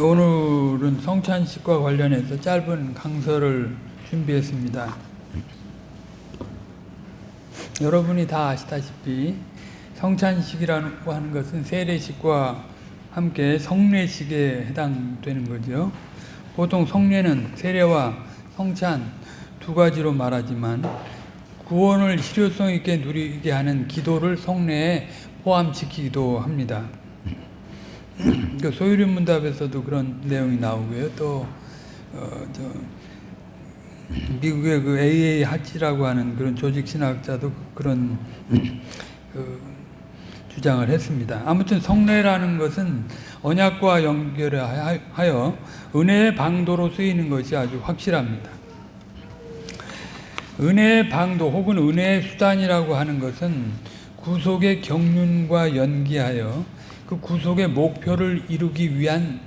오늘은 성찬식과 관련해서 짧은 강서를 준비했습니다. 여러분이 다 아시다시피 성찬식이라고 하는 것은 세례식과 함께 성례식에 해당되는 거죠. 보통 성례는 세례와 성찬 두 가지로 말하지만 구원을 실효성 있게 누리게 하는 기도를 성례에 포함시키기도 합니다. 그 소유리 문답에서도 그런 내용이 나오고요. 또 어, 미국의 그 AA 하치라고 하는 그런 조직 신학자도 그런 그 주장을 했습니다. 아무튼 성례라는 것은 언약과 연결하여 은혜의 방도로 쓰이는 것이 아주 확실합니다. 은혜의 방도 혹은 은혜의 수단이라고 하는 것은 구속의 경륜과 연기하여 그 구속의 목표를 이루기 위한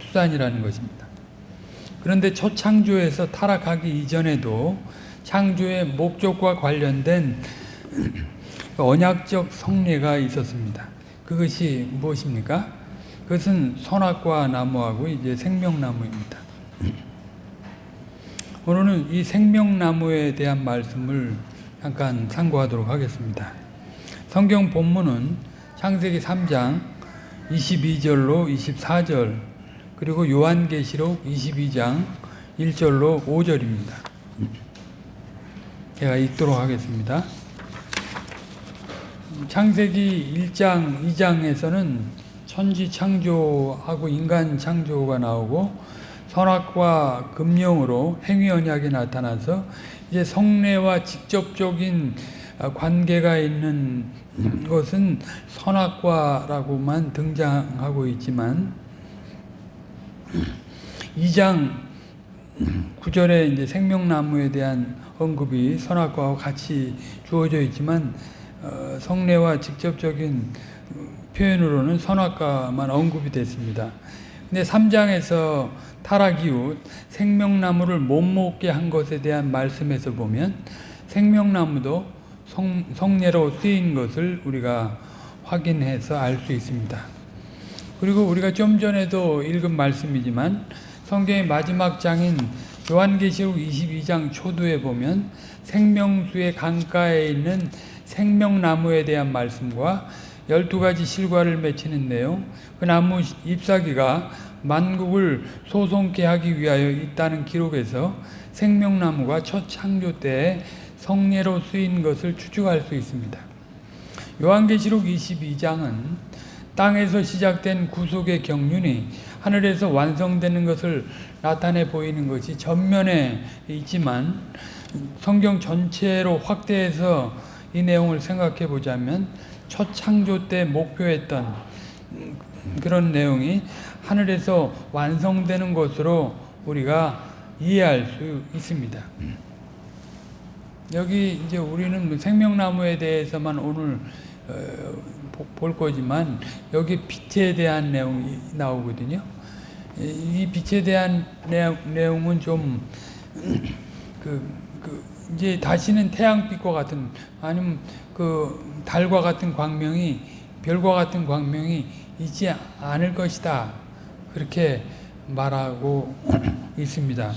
수단이라는 것입니다. 그런데 초창조에서 타락하기 이전에도 창조의 목적과 관련된 언약적 성례가 있었습니다. 그것이 무엇입니까? 그것은 선악과 나무하고 이제 생명나무입니다. 오늘은 이 생명나무에 대한 말씀을 잠깐 참고하도록 하겠습니다. 성경 본문은 창세기 3장 22절로 24절 그리고 요한계시록 22장 1절로 5절입니다. 제가 읽도록 하겠습니다. 창세기 1장, 2장에서는 천지 창조하고 인간 창조가 나오고 선악과 금령으로 행위 언약이 나타나서 이제 성례와 직접적인 관계가 있는 것은 선악과라고만 등장하고 있지만 2장 9절에 이제 생명나무에 대한 언급이 선악과와 같이 주어져 있지만 어, 성례와 직접적인 표현으로는 선악과만 언급이 됐습니다. 근데 3장에서 타락 이후 생명나무를 못 먹게 한 것에 대한 말씀에서 보면 생명나무도 성, 성례로 쓰인 것을 우리가 확인해서 알 수 있습니다. 그리고 우리가 좀 전에도 읽은 말씀이지만 성경의 마지막 장인 요한계시록 22장 초두에 보면 생명수의 강가에 있는 생명나무에 대한 말씀과 12가지 실과를 맺히는 내용 그 나무 잎사귀가 만국을 소송케 하기 위하여 있다는 기록에서 생명나무가 첫 창조 때에 성례로 쓰인 것을 추측할 수 있습니다. 요한계시록 22장은 땅에서 시작된 구속의 경륜이 하늘에서 완성되는 것을 나타내 보이는 것이 전면에 있지만 성경 전체로 확대해서 이 내용을 생각해 보자면 첫 창조 때 목표했던 그런 내용이 하늘에서 완성되는 것으로 우리가 이해할 수 있습니다. 여기 이제 우리는 뭐 생명나무에 대해서만 오늘 어, 볼 거지만 여기 빛에 대한 내용이 나오거든요. 이 빛에 대한 내용, 은좀 그, 그 이제 다시는 태양빛과 같은 아니면 그 달과 같은 광명이 별과 같은 광명이 있지 않을 것이다. 그렇게 말하고 있습니다.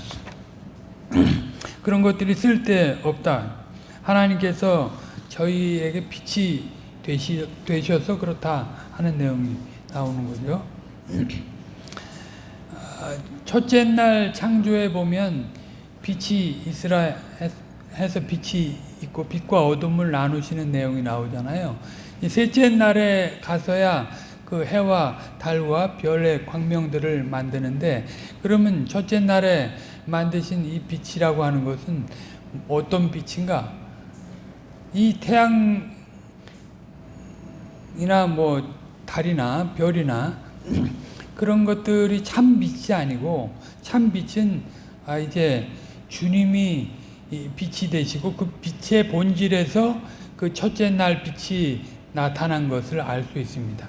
그런 것들이 쓸데없다. 하나님께서 저희에게 빛이 되시, 되셔서 그렇다 하는 내용이 나오는 거죠. 아, 첫째 날 창조에 보면 빛이 있으라 해서 빛이 있고 빛과 어둠을 나누시는 내용이 나오잖아요. 셋째 날에 가서야 그 해와 달과 별의 광명들을 만드는데 그러면 첫째 날에 만드신 이 빛이라고 하는 것은 어떤 빛인가? 이 태양이나 뭐 달이나 별이나 그런 것들이 참 빛이 아니고 참 빛은 아 이제 주님이 빛이 되시고 그 빛의 본질에서 그 첫째 날 빛이 나타난 것을 알 수 있습니다.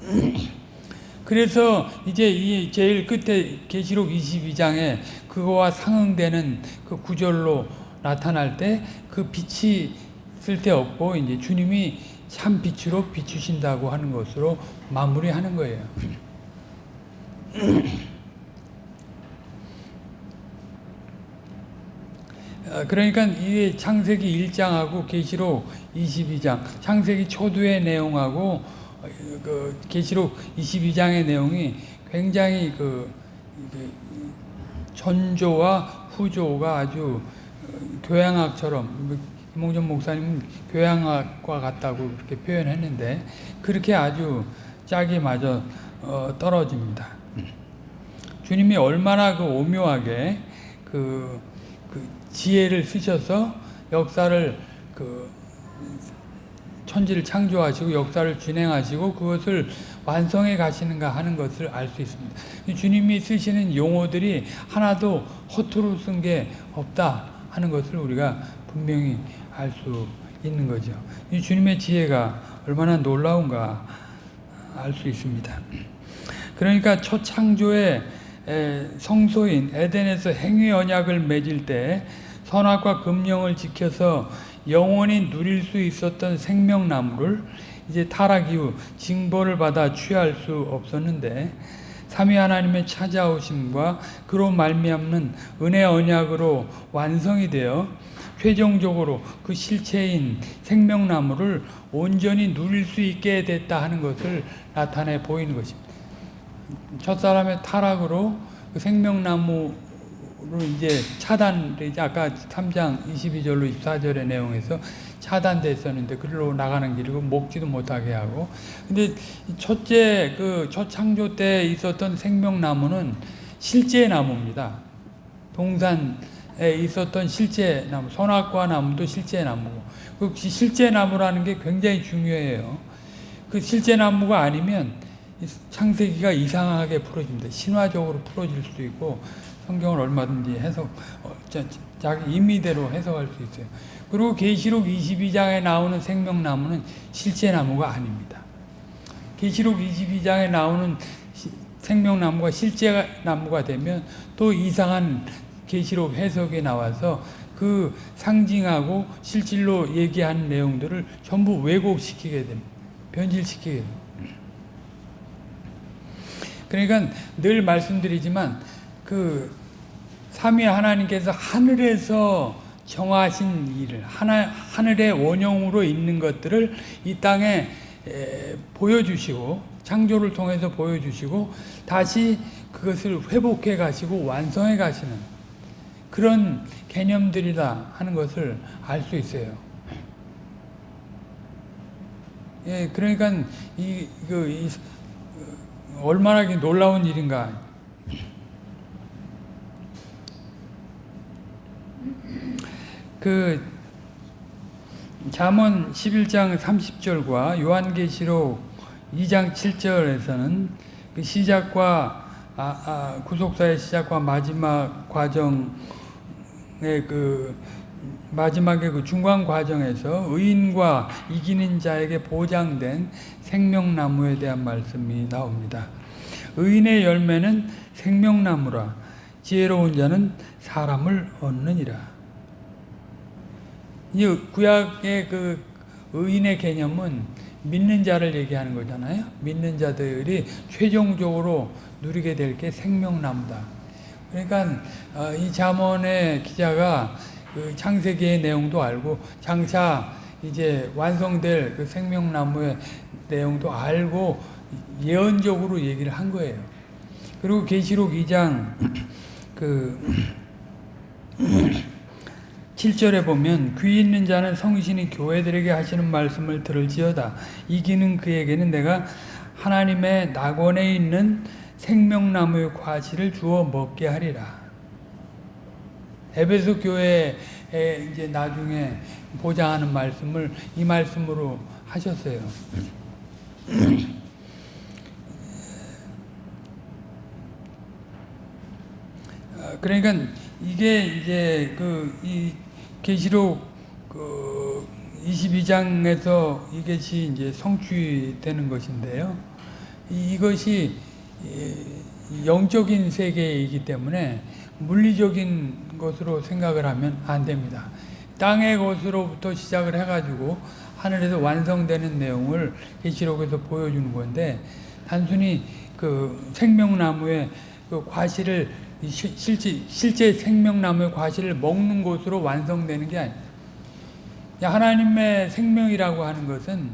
그래서 이제 이 제일 끝에 계시록 22장에 그거와 상응되는 그 구절로 나타날 때 그 빛이 쓸데없고 이제 주님이 참 빛으로 비추신다고 하는 것으로 마무리하는 거예요. 어, 그러니까 이게 창세기 1장하고 계시록 22장, 창세기 초두의 내용하고 어, 그 계시록 22장의 내용이 굉장히 그 전조와 후조가 아주 어, 교양학처럼 김홍전 목사님은 교양학과 같다고 그렇게 표현했는데 그렇게 아주 짝이 맞아 어, 떨어집니다. 주님이 얼마나 그 오묘하게 그, 그 지혜를 쓰셔서 역사를 그 천지를 창조하시고 역사를 진행하시고 그것을 완성해 가시는가 하는 것을 알 수 있습니다. 주님이 쓰시는 용어들이 하나도 허투루 쓴 게 없다 하는 것을 우리가 분명히 알 수 있는 거죠. 이 주님의 지혜가 얼마나 놀라운가 알 수 있습니다. 그러니까 첫 창조의 성소인 에덴에서 행위 언약을 맺을 때 선악과 금령을 지켜서 영원히 누릴 수 있었던 생명나무를 이제 타락 이후 징벌을 받아 취할 수 없었는데 삼위 하나님의 찾아오심과 그로 말미암는 은혜 언약으로 완성이 되어 최종적으로 그 실체인 생명나무를 온전히 누릴 수 있게 됐다 하는 것을 나타내 보이는 것입니다. 첫사람의 타락으로 그 생명나무로 이제 차단되지 아까 3장 22절로 24절의 내용에서 차단됐었는데 그리로 나가는 길이고 먹지도 못하게 하고 근데 첫째 그 첫 창조 때 있었던 생명나무는 실제 나무입니다. 동산에 있었던 실제 나무, 선악과 나무도 실제 나무고 그 실제 나무라는 게 굉장히 중요해요. 그 실제 나무가 아니면 창세기가 이상하게 풀어집니다. 신화적으로 풀어질 수도 있고 성경을 얼마든지 해석 어, 자기 임의대로 해석할 수 있어요. 그리고 계시록 22장에 나오는 생명나무는 실제 나무가 아닙니다. 계시록 22장에 나오는 생명나무가 실제 나무가 되면 또 이상한 계시록 해석에 나와서 그 상징하고 실질로 얘기하는 내용들을 전부 왜곡시키게 됩니다. 변질시키게 됩니다. 그러니까 늘 말씀드리지만 그 삼위 하나님께서 하늘에서 정하신 일을 하나, 하늘의 원형으로 있는 것들을 이 땅에 에, 보여주시고 창조를 통해서 보여주시고 다시 그것을 회복해 가시고 완성해 가시는 그런 개념들이다 하는 것을 알 수 있어요. 예, 그러니까 이, 그, 이, 얼마나 놀라운 일인가. 그 잠언 11장 30절과 요한계시록 2장 7절에서는 그 시작과 아, 아, 구속사의 시작과 마지막 과정의 그 마지막에 그 중간 과정에서 의인과 이기는 자에게 보장된 생명나무에 대한 말씀이 나옵니다. 의인의 열매는 생명나무라 지혜로운 자는 사람을 얻느니라. 이 구약의 그 의인의 개념은 믿는 자를 얘기하는 거잖아요. 믿는 자들이 최종적으로 누리게 될 게 생명나무다. 그러니까 어, 이 잠언의 기자가 그 창세기의 내용도 알고 장차 이제 완성될 그 생명나무의 내용도 알고 예언적으로 얘기를 한 거예요. 그리고 계시록 2장 그 7절에 보면 귀 있는 자는 성신이 교회들에게 하시는 말씀을 들을지어다. 이기는 그에게는 내가 하나님의 낙원에 있는 생명나무의 과실을 주어 먹게 하리라. 에베소 교회에 이제 나중에 보장하는 말씀을 이 말씀으로 하셨어요. 아, 그러니까 이게 이제 그 이 계시록 그 22장에서 이것이 이제 성취되는 것인데요. 이것이 영적인 세계이기 때문에 물리적인 것으로 생각을 하면 안 됩니다. 땅의 것으로부터 시작을 해가지고 하늘에서 완성되는 내용을 계시록에서 보여주는 건데 단순히 그 생명나무의 그 과실을 실제 실제 생명나무의 과실을 먹는 것으로 완성되는 게 아니에요. 하나님의 생명이라고 하는 것은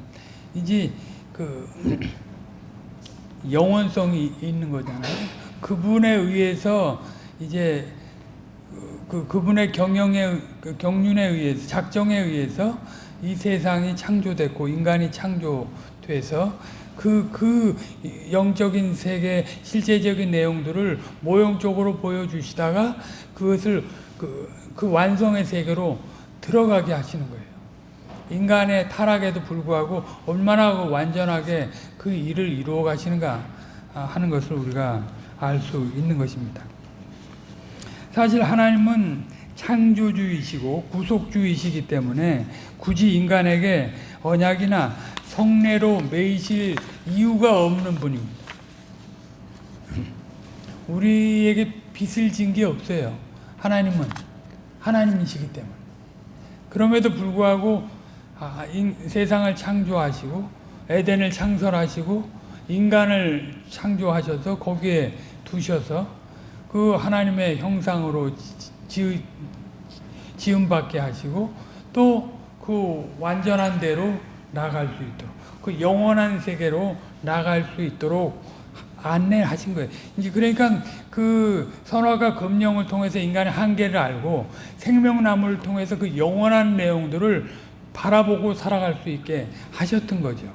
이제 그 영원성이 있는 거잖아요. 그분에 의해서 이제 그 그분의 경영에 그 경륜에 의해서 작정에 의해서 이 세상이 창조됐고 인간이 창조돼서 그 그 영적인 세계 실제적인 내용들을 모형적으로 보여주시다가 그것을 그, 그 완성의 세계로 들어가게 하시는 거예요. 인간의 타락에도 불구하고 얼마나 그 완전하게 그 일을 이루어 가시는가 하는 것을 우리가 알 수 있는 것입니다. 사실 하나님은 창조주이시고 구속주이시기 때문에 굳이 인간에게 언약이나 성례로 매이실 이유가 없는 분입니다. 우리에게 빚을 진 게 없어요. 하나님은 하나님이시기 때문에. 그럼에도 불구하고 아, 인- 세상을 창조하시고 에덴을 창설하시고 인간을 창조하셔서 거기에 두셔서 그 하나님의 형상으로 지, 지음 받게 하시고 또 그 완전한 대로 나갈 수 있도록 그 영원한 세계로 나갈 수 있도록 안내하신 거예요. 이제 그러니까 그 선화가 금령을 통해서 인간의 한계를 알고 생명나무를 통해서 그 영원한 내용들을 바라보고 살아갈 수 있게 하셨던 거죠.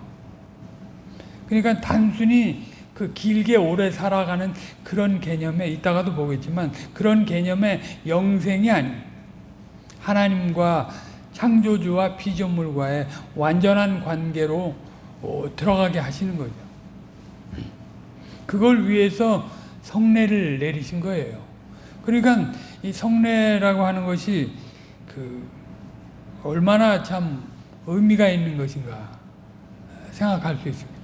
그러니까 단순히 그 길게 오래 살아가는 그런 개념에 이따가도 보겠지만 그런 개념의 영생이 아닌 하나님과 창조주와 피조물과의 완전한 관계로 어, 들어가게 하시는 거죠. 그걸 위해서 성례를 내리신 거예요. 그러니까 이 성례라고 하는 것이 그 얼마나 참 의미가 있는 것인가 생각할 수 있습니다.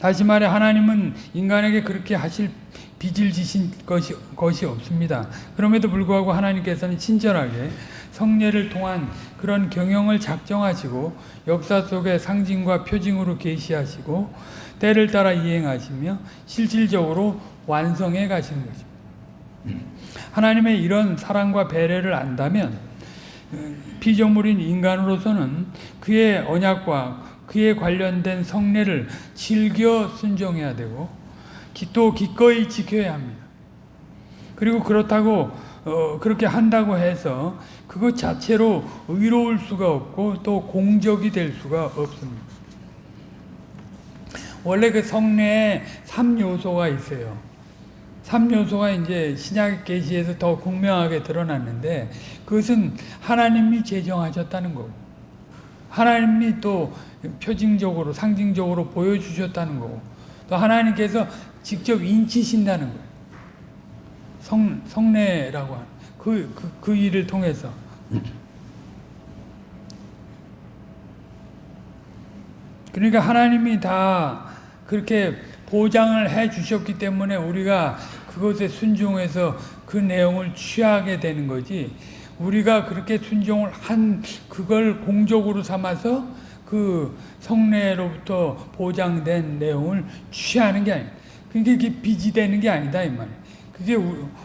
다시 말해 하나님은 인간에게 그렇게 하실 빚을 지신 것이, 것이 없습니다. 그럼에도 불구하고 하나님께서는 친절하게 성례를 통한 그런 경영을 작정하시고 역사 속의 상징과 표징으로 계시하시고 때를 따라 이행하시며 실질적으로 완성해 가시는 것입니다. 하나님의 이런 사랑과 배려를 안다면 피조물인 인간으로서는 그의 언약과 그에 관련된 성례를 즐겨 순종해야 되고 또 기꺼이 지켜야 합니다. 그리고 그렇다고 어, 그렇게 한다고 해서 그것 자체로 의로울 수가 없고 또 공적이 될 수가 없습니다. 원래 그 성례에 3요소가 있어요. 3요소가 이제 신약 계시에서 더 극명하게 드러났는데 그것은 하나님이 제정하셨다는 거고 하나님이 또 표징적으로 상징적으로 보여주셨다는 거고 또 하나님께서 직접 인치신다는 거예요. 성, 성례라고 하는 그, 그, 그 일을 통해서 그러니까 하나님이 다 그렇게 보장을 해 주셨기 때문에 우리가 그것에 순종해서 그 내용을 취하게 되는 거지 우리가 그렇게 순종을 한 그걸 공적으로 삼아서 그 성례로부터 보장된 내용을 취하는 게 아니에요. 그게 빚이 되는 게 아니다 이 말이에요. 그게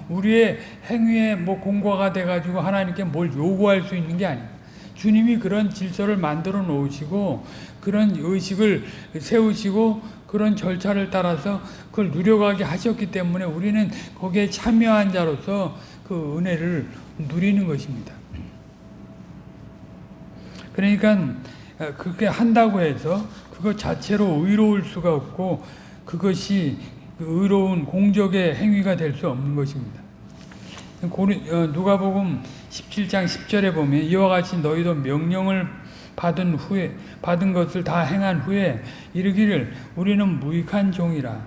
우리의 행위에 뭐 공과가 돼가지고 하나님께 뭘 요구할 수 있는 게 아니에요. 주님이 그런 질서를 만들어 놓으시고 그런 의식을 세우시고 그런 절차를 따라서 그걸 누려가게 하셨기 때문에 우리는 거기에 참여한 자로서 그 은혜를 누리는 것입니다. 그러니까 그렇게 한다고 해서 그것 자체로 의로울 수가 없고 그것이 의로운 공적의 행위가 될 수 없는 것입니다. 누가복음 17장 10절에 보면 이와 같이 너희도 명령을 받은 후에 받은 것을 다 행한 후에 이르기를 우리는 무익한 종이라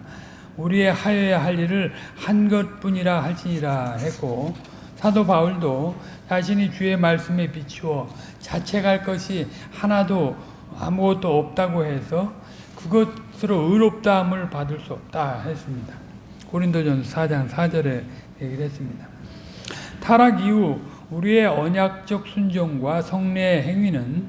우리의 하여야 할 일을 한 것뿐이라 할지니라 했고 사도 바울도 자신이 주의 말씀에 비추어 자책할 것이 하나도 아무것도 없다고 해서 그것 으로 의롭다함을 받을 수 없다 했습니다. 고린도전서 4장 4절에 얘기를 했습니다. 타락 이후 우리의 언약적 순종과 성례의 행위는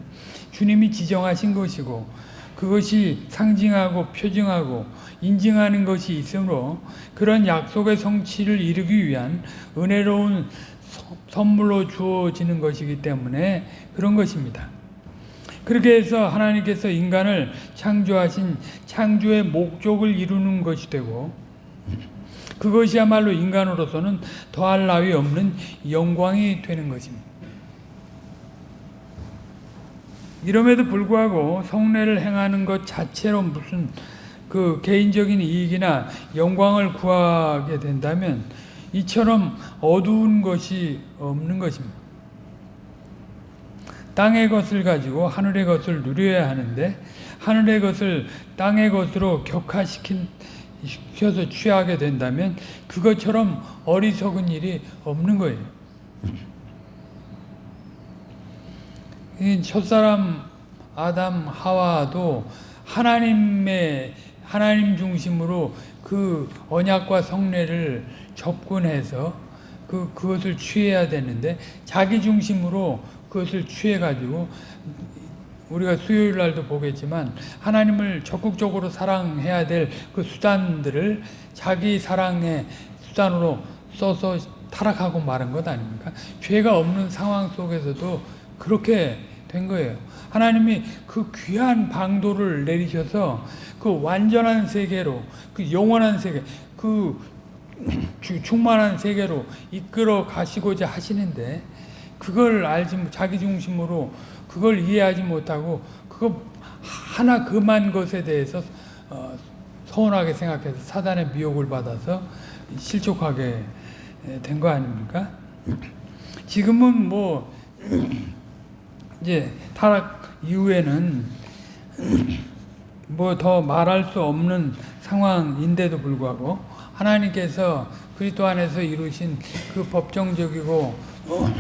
주님이 지정하신 것이고 그것이 상징하고 표징하고 인증하는 것이 있으므로 그런 약속의 성취를 이루기 위한 은혜로운 서- 선물로 주어지는 것이기 때문에 그런 것입니다. 그렇게 해서 하나님께서 인간을 창조하신 창조의 목적을 이루는 것이 되고 그것이야말로 인간으로서는 더할 나위 없는 영광이 되는 것입니다. 이럼에도 불구하고 성례를 행하는 것 자체로 무슨 그 개인적인 이익이나 영광을 구하게 된다면 이처럼 어두운 것이 없는 것입니다. 땅의 것을 가지고 하늘의 것을 누려야 하는데 하늘의 것을 땅의 것으로 격화시킨 시켜서 취하게 된다면 그것처럼 어리석은 일이 없는 거예요. 이 첫사람 아담 하와도 하나님의 하나님 중심으로 그 언약과 성례를 접근해서 그 그것을 취해야 되는데 자기 중심으로 그것을 취해 가지고 우리가 수요일 날도 보겠지만 하나님을 적극적으로 사랑해야 될 그 수단들을 자기 사랑의 수단으로 써서 타락하고 마른 것 아닙니까? 죄가 없는 상황 속에서도 그렇게 된 거예요. 하나님이 그 귀한 방도를 내리셔서 그 완전한 세계로, 그 영원한 세계, 그 주- 충만한 세계로 이끌어 가시고자 하시는데 그걸 알지 못- 자기 중심으로 그걸 이해하지 못하고 그거 하나 그만 것에 대해서 어, 서운하게 생각해서 사단의 미혹을 받아서 실족하게 된 거 아닙니까? 지금은 뭐 이제 타락 이후에는 뭐 더 말할 수 없는 상황인데도 불구하고 하나님께서 그리스도 안에서 이루신 그 법정적이고 어,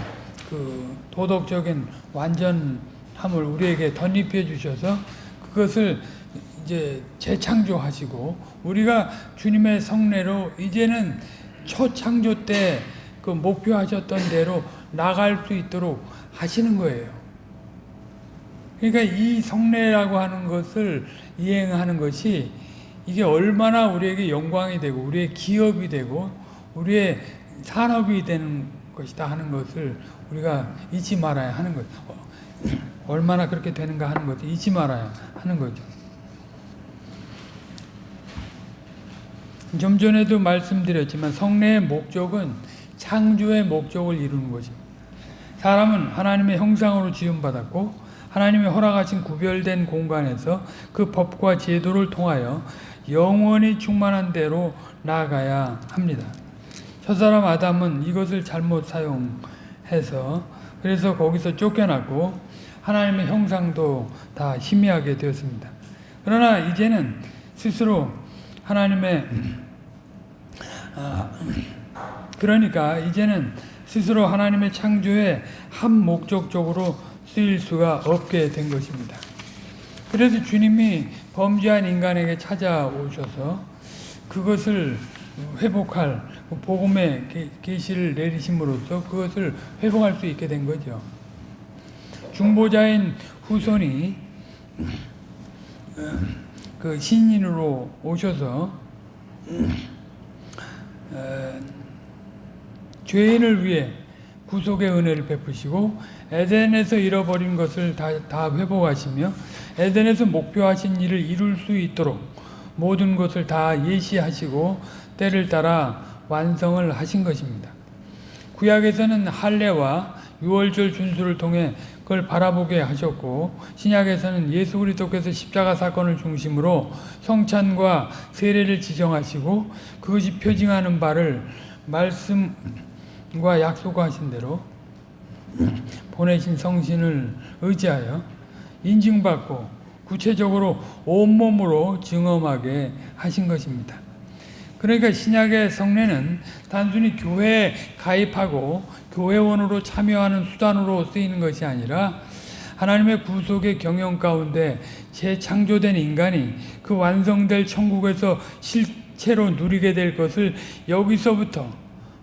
그 도덕적인 완전함을 우리에게 덧입혀 주셔서 그것을 이제 재창조하시고 우리가 주님의 성례로 이제는 첫 창조 때 그 목표하셨던 대로 나갈 수 있도록 하시는 거예요. 그러니까 이 성례라고 하는 것을 이행하는 것이 이게 얼마나 우리에게 영광이 되고 우리의 기업이 되고 우리의 산업이 되는 것이다 하는 것을 우리가 잊지 말아야 하는 거죠. 어, 얼마나 그렇게 되는가 하는 것을 잊지 말아야 하는 거죠. 좀 전에도 말씀드렸지만 성례의 목적은 창조의 목적을 이루는 것입니다. 사람은 하나님의 형상으로 지음받았고 하나님의 허락하신 구별된 공간에서 그 법과 제도를 통하여 영원히 충만한 대로 나아가야 합니다. 첫사람 아담은 이것을 잘못 사용 해서 그래서 거기서 쫓겨났고 하나님의 형상도 다 희미하게 되었습니다. 그러나 이제는 스스로 하나님의 아, 그러니까 이제는 스스로 하나님의 창조에 한 목적적으로 쓰일 수가 없게 된 것입니다. 그래서 주님이 범죄한 인간에게 찾아오셔서 그것을 회복할 그 복음의 계- 계시를 내리심으로써 그것을 회복할 수 있게 된 거죠. 중보자인 후손이 그 신인으로 오셔서 어, 죄인을 위해 구속의 은혜를 베푸시고 에덴에서 잃어버린 것을 다, 다 회복하시며 에덴에서 목표하신 일을 이룰 수 있도록 모든 것을 다 예시하시고 때를 따라 완성을 하신 것입니다. 구약에서는 할례와 유월절 준수를 통해 그걸 바라보게 하셨고 신약에서는 예수 그리스도께서 십자가 사건을 중심으로 성찬과 세례를 지정하시고 그것이 표징하는 바를 말씀과 약속하신 대로 보내신 성신을 의지하여 인증받고 구체적으로 온몸으로 증험하게 하신 것입니다. 그러니까 신약의 성례는 단순히 교회에 가입하고 교회원으로 참여하는 수단으로 쓰이는 것이 아니라 하나님의 구속의 경영 가운데 재창조된 인간이 그 완성될 천국에서 실체로 누리게 될 것을 여기서부터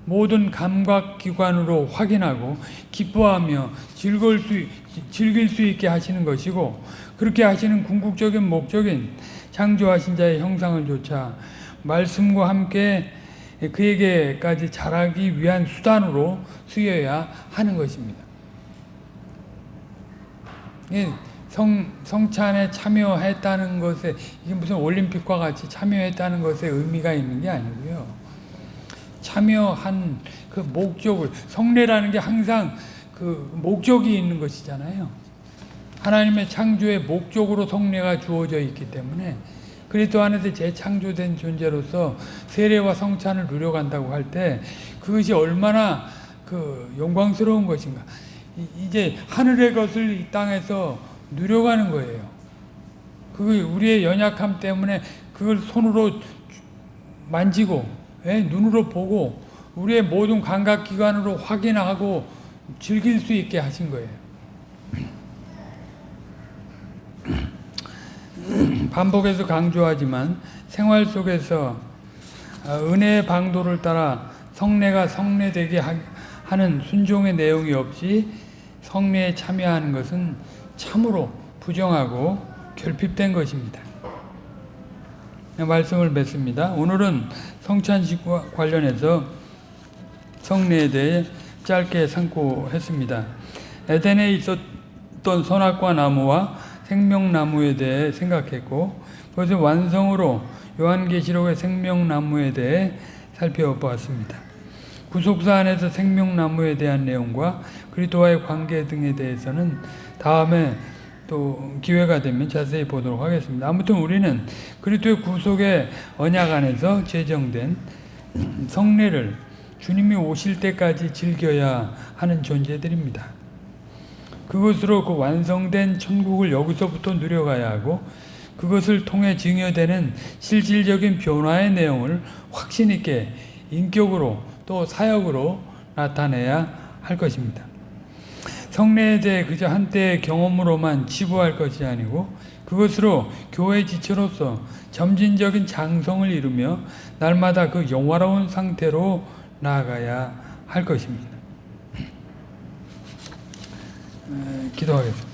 모든 감각기관으로 확인하고 기뻐하며 즐거울 수, 즐길 수 있게 하시는 것이고 그렇게 하시는 궁극적인 목적인 창조하신 자의 형상을 조차 말씀과 함께 그에게까지 자라기 위한 수단으로 쓰여야 하는 것입니다. 예, 성, 성찬에 참여했다는 것에 이게 무슨 올림픽과 같이 참여했다는 것에 의미가 있는 게 아니고요. 참여한 그 목적을 성례라는 게 항상 그 목적이 있는 것이잖아요. 하나님의 창조의 목적으로 성례가 주어져 있기 때문에 그리스도 안에서 재창조된 존재로서 세례와 성찬을 누려간다고 할 때 그것이 얼마나 그 영광스러운 것인가. 이- 이제 하늘의 것을 이 땅에서 누려가는 거예요. 그 우리의 연약함 때문에 그걸 손으로 만지고 예, 눈으로 보고 우리의 모든 감각 기관으로 확인하고 즐길 수 있게 하신 거예요. 반복해서 강조하지만 생활 속에서 어, 은혜의 방도를 따라 성례가 성례되게 하- 하는 순종의 내용이 없이 성례에 참여하는 것은 참으로 부정하고 결핍된 것입니다. 말씀을 맺습니다. 오늘은 성찬식과 관련해서 성례에 대해 짧게 상고했습니다. 에덴에 있었던 선악과 나무와 생명나무에 대해 생각했고 그것의 완성으로 요한계시록의 생명나무에 대해 살펴보았습니다. 구속사 안에서 생명나무에 대한 내용과 그리스도와의 관계 등에 대해서는 다음에 또 기회가 되면 자세히 보도록 하겠습니다. 아무튼 우리는 그리스도의 구속의 언약 안에서 제정된 성례를 주님이 오실 때까지 즐겨야 하는 존재들입니다. 그것으로 그 완성된 천국을 여기서부터 누려가야 하고 그것을 통해 증여되는 실질적인 변화의 내용을 확신 있게 인격으로 또 사역으로 나타내야 할 것입니다. 성례에 대해 그저 한때의 경험으로만 치부할 것이 아니고 그것으로 교회 지체로서 점진적인 장성을 이루며 날마다 그 영화로운 상태로 나아가야 할 것입니다. 에, 기도하겠습니다.